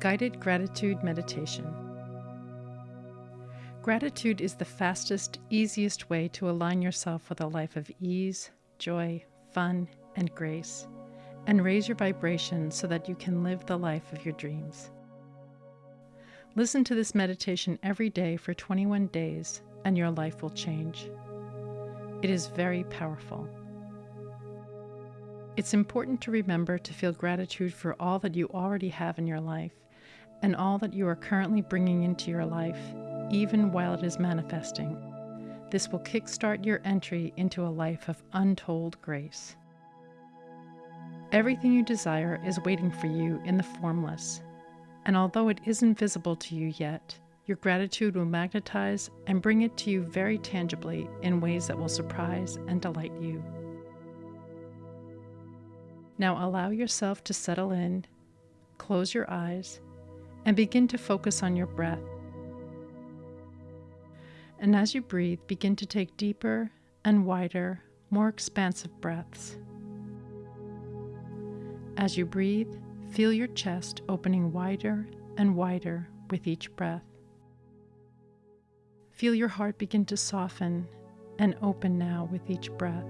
Guided Gratitude Meditation. Gratitude is the fastest, easiest way to align yourself with a life of ease, joy, fun, and grace, and raise your vibration so that you can live the life of your dreams. Listen to this meditation every day for 21 days, and your life will change. It is very powerful. It's important to remember to feel gratitude for all that you already have in your life and all that you are currently bringing into your life, even while it is manifesting. This will kickstart your entry into a life of untold grace. Everything you desire is waiting for you in the formless, and although it isn't visible to you yet, your gratitude will magnetize and bring it to you very tangibly in ways that will surprise and delight you. Now allow yourself to settle in, close your eyes, and begin to focus on your breath. And as you breathe, begin to take deeper and wider, more expansive breaths. As you breathe, feel your chest opening wider and wider with each breath. Feel your heart begin to soften and open now with each breath.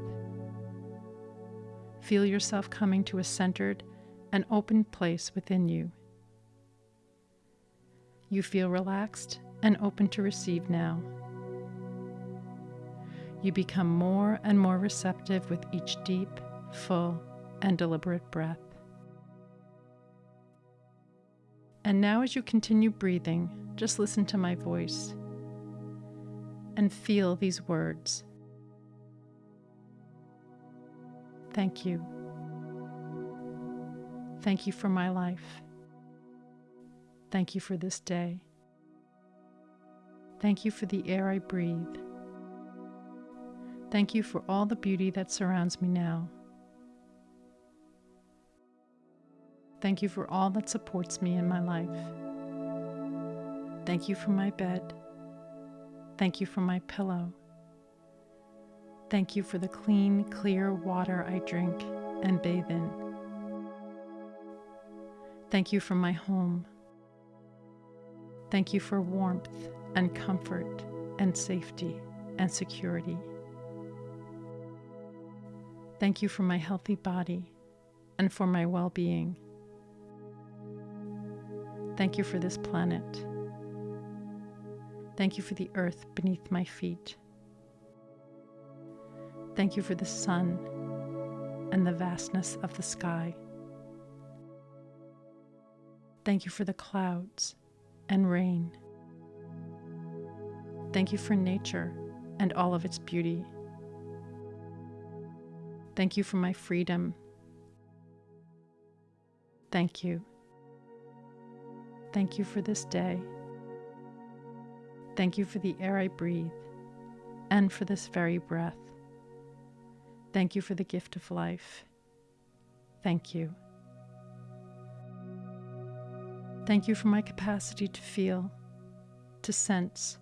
Feel yourself coming to a centered and open place within you you feel relaxed and open to receive now. You become more and more receptive with each deep, full, and deliberate breath. And now, as you continue breathing, just listen to my voice and feel these words. Thank you. Thank you for my life. Thank you for this day. Thank you for the air I breathe. Thank you for all the beauty that surrounds me now. Thank you for all that supports me in my life. Thank you for my bed. Thank you for my pillow. Thank you for the clean, clear water I drink and bathe in. Thank you for my home. Thank you for warmth and comfort and safety and security. Thank you for my healthy body and for my well being. Thank you for this planet. Thank you for the earth beneath my feet. Thank you for the sun and the vastness of the sky. Thank you for the clouds and rain. Thank you for nature and all of its beauty. Thank you for my freedom. Thank you. Thank you for this day. Thank you for the air I breathe and for this very breath. Thank you for the gift of life. Thank you. Thank you for my capacity to feel, to sense,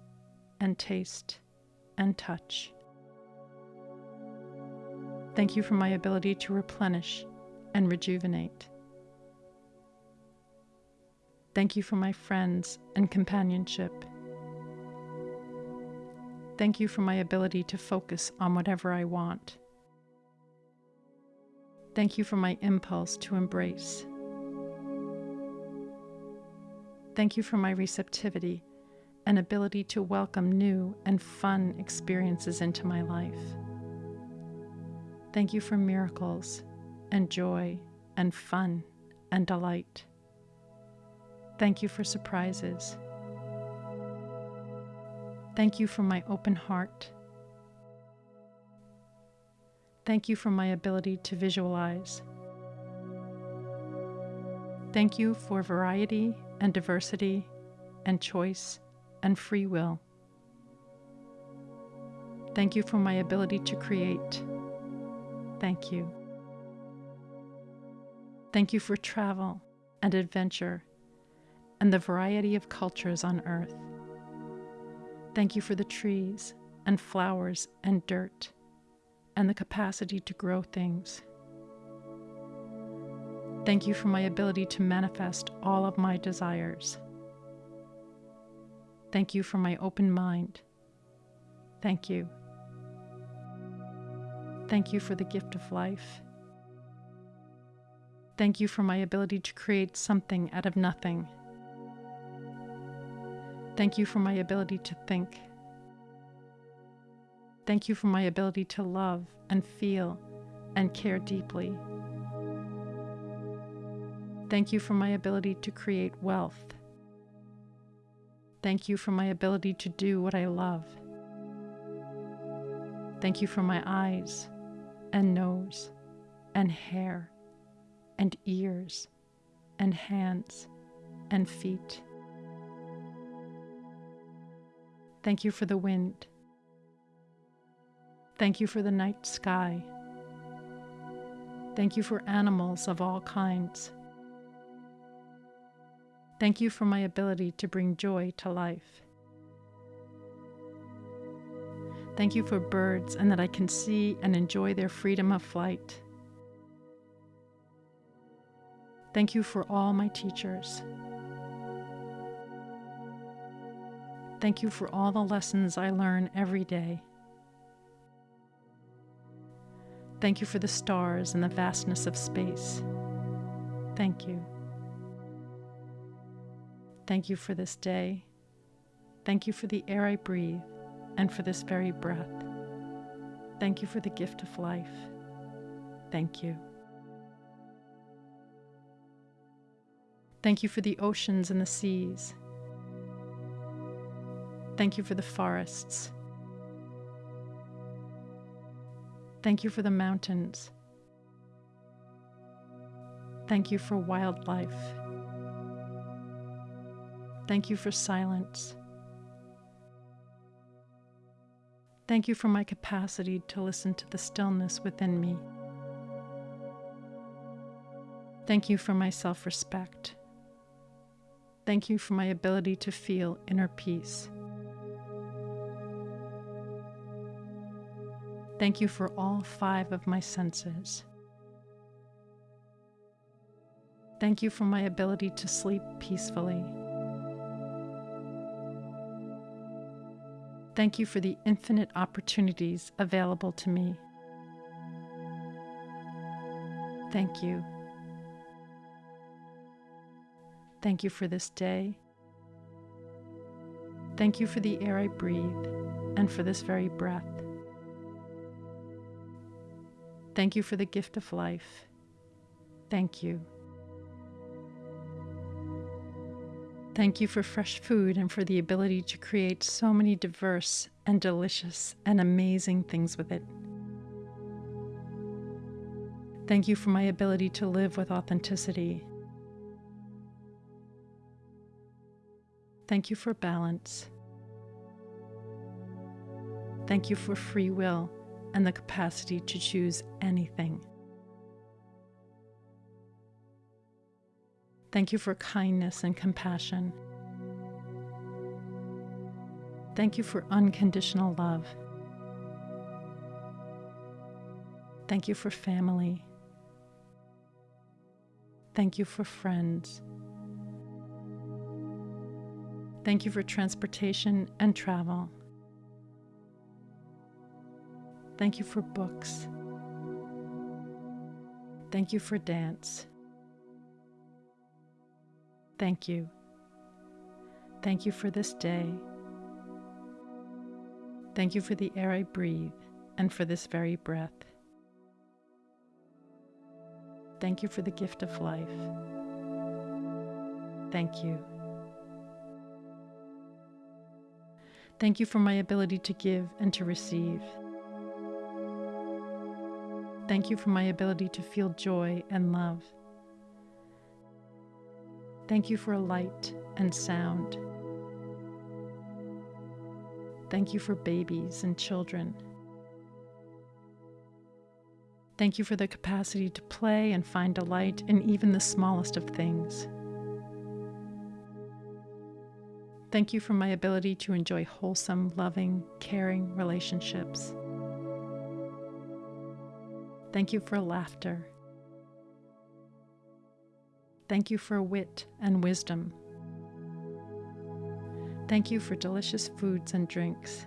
and taste, and touch. Thank you for my ability to replenish and rejuvenate. Thank you for my friends and companionship. Thank you for my ability to focus on whatever I want. Thank you for my impulse to embrace Thank you for my receptivity and ability to welcome new and fun experiences into my life. Thank you for miracles and joy and fun and delight. Thank you for surprises. Thank you for my open heart. Thank you for my ability to visualize. Thank you for variety and diversity and choice and free will. Thank you for my ability to create. Thank you. Thank you for travel and adventure and the variety of cultures on earth. Thank you for the trees and flowers and dirt and the capacity to grow things. Thank you for my ability to manifest all of my desires. Thank you for my open mind. Thank you. Thank you for the gift of life. Thank you for my ability to create something out of nothing. Thank you for my ability to think. Thank you for my ability to love and feel and care deeply. Thank you for my ability to create wealth. Thank you for my ability to do what I love. Thank you for my eyes and nose and hair and ears and hands and feet. Thank you for the wind. Thank you for the night sky. Thank you for animals of all kinds. Thank you for my ability to bring joy to life. Thank you for birds and that I can see and enjoy their freedom of flight. Thank you for all my teachers. Thank you for all the lessons I learn every day. Thank you for the stars and the vastness of space. Thank you. Thank you for this day. Thank you for the air I breathe and for this very breath. Thank you for the gift of life. Thank you. Thank you for the oceans and the seas. Thank you for the forests. Thank you for the mountains. Thank you for wildlife. Thank you for silence. Thank you for my capacity to listen to the stillness within me. Thank you for my self respect. Thank you for my ability to feel inner peace. Thank you for all five of my senses. Thank you for my ability to sleep peacefully. Thank you for the infinite opportunities available to me. Thank you. Thank you for this day. Thank you for the air I breathe and for this very breath. Thank you for the gift of life. Thank you. Thank you for fresh food and for the ability to create so many diverse and delicious and amazing things with it. Thank you for my ability to live with authenticity. Thank you for balance. Thank you for free will and the capacity to choose anything. Thank you for kindness and compassion. Thank you for unconditional love. Thank you for family. Thank you for friends. Thank you for transportation and travel. Thank you for books. Thank you for dance. Thank you. Thank you for this day. Thank you for the air I breathe and for this very breath. Thank you for the gift of life. Thank you. Thank you for my ability to give and to receive. Thank you for my ability to feel joy and love. Thank you for light and sound. Thank you for babies and children. Thank you for the capacity to play and find delight in even the smallest of things. Thank you for my ability to enjoy wholesome, loving, caring relationships. Thank you for laughter. Thank you for wit and wisdom. Thank you for delicious foods and drinks.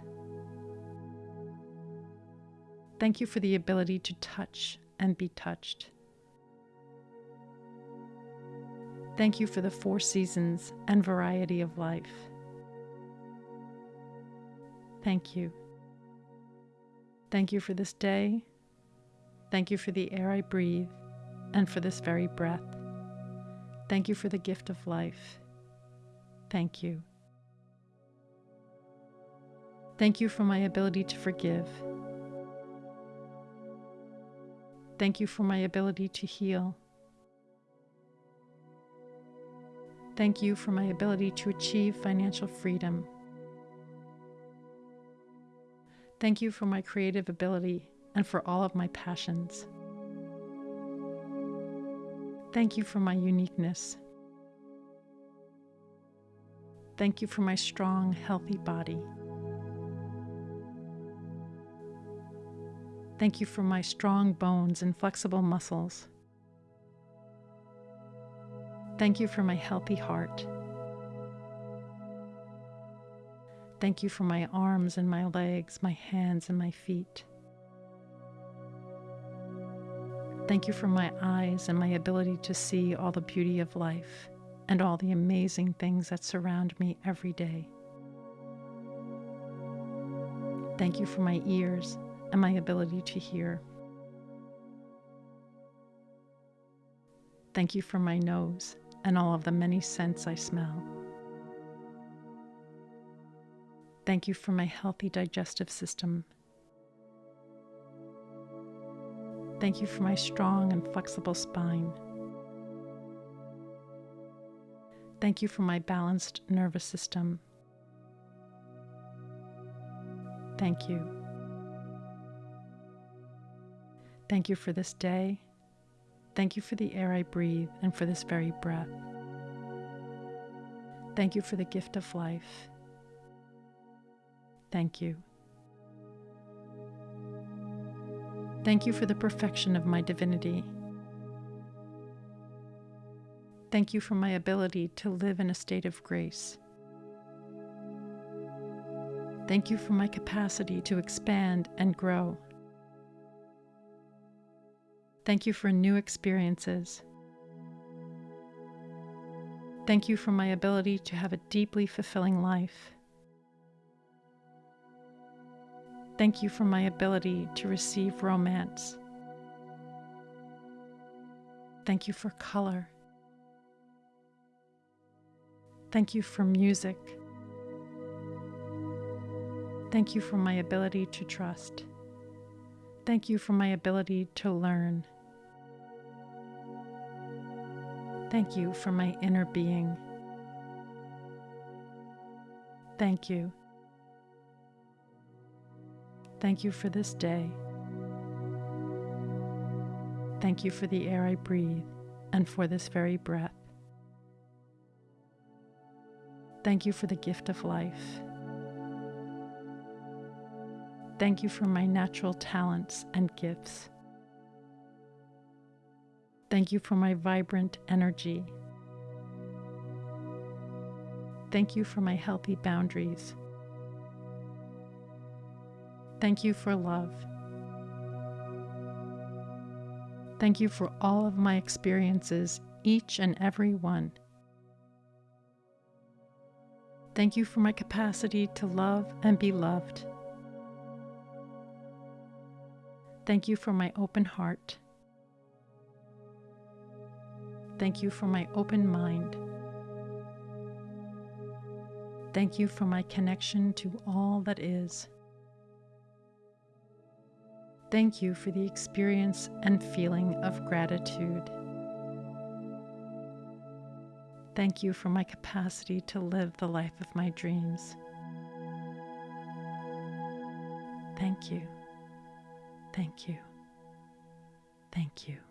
Thank you for the ability to touch and be touched. Thank you for the four seasons and variety of life. Thank you. Thank you for this day. Thank you for the air I breathe and for this very breath. Thank you for the gift of life. Thank you. Thank you for my ability to forgive. Thank you for my ability to heal. Thank you for my ability to achieve financial freedom. Thank you for my creative ability and for all of my passions. Thank you for my uniqueness. Thank you for my strong, healthy body. Thank you for my strong bones and flexible muscles. Thank you for my healthy heart. Thank you for my arms and my legs, my hands and my feet. Thank you for my eyes and my ability to see all the beauty of life and all the amazing things that surround me every day. Thank you for my ears and my ability to hear. Thank you for my nose and all of the many scents I smell. Thank you for my healthy digestive system. Thank you for my strong and flexible spine. Thank you for my balanced nervous system. Thank you. Thank you for this day Thank you for the air I breathe and for this very breath. Thank you for the gift of life. Thank you. Thank you for the perfection of my divinity. Thank you for my ability to live in a state of grace. Thank you for my capacity to expand and grow. Thank you for new experiences. Thank you for my ability to have a deeply fulfilling life. Thank you for my ability to receive romance. Thank you for color. Thank you for music. Thank you for my ability to trust. Thank you for my ability to learn. Thank you for my inner being. Thank you. Thank you for this day. Thank you for the air I breathe and for this very breath. Thank you for the gift of life. Thank you for my natural talents and gifts. Thank you for my vibrant energy. Thank you for my healthy boundaries. Thank you for love. Thank you for all of my experiences, each and every one. Thank you for my capacity to love and be loved. Thank you for my open heart. Thank you for my open mind. Thank you for my connection to all that is. Thank you for the experience and feeling of gratitude. Thank you for my capacity to live the life of my dreams. Thank you. Thank you. Thank you.